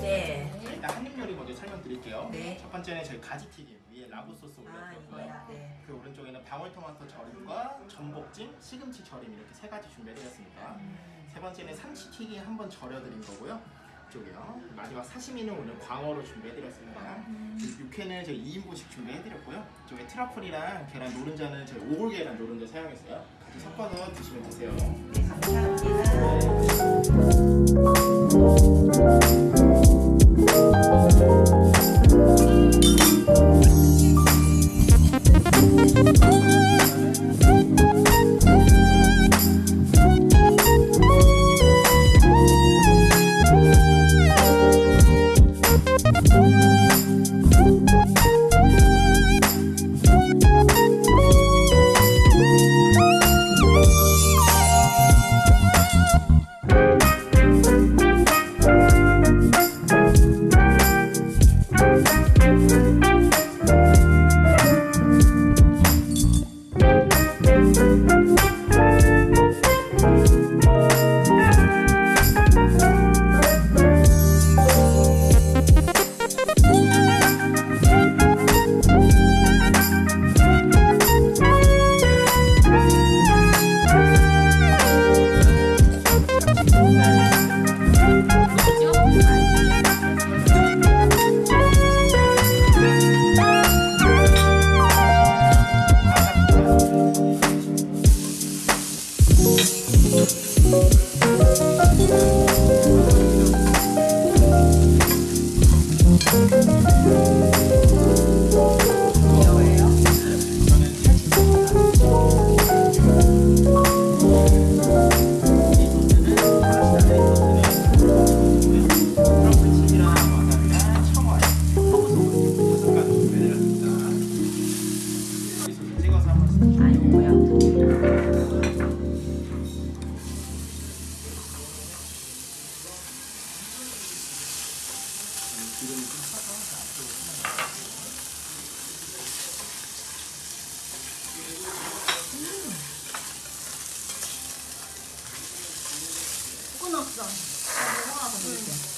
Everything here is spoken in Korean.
네. 일단 한입 요리 먼저 설명드릴게요. 네. 첫 번째는 저희 가지튀김 위에 라구 소스 아 올려드렸고요. 네. 그 오른쪽에는 방울토마토 절임과 전복찜, 시금치 절임 이렇게 세 가지 준비해드렸습니다. 세 번째는 삼치튀김 한번 절여드린 거고요. 이쪽이요. 마지막 사시미는 오늘 광어로 준비해드렸습니다. 그리고 육회는 저희 2인분씩 준비해드렸고요. 이쪽에 트러플이랑 계란 노른자는 저희 오골 계란 노른자 사용했어요. 섞어서 드시면 되세요. 네 감사합니다. you ココナッツさんご飯も。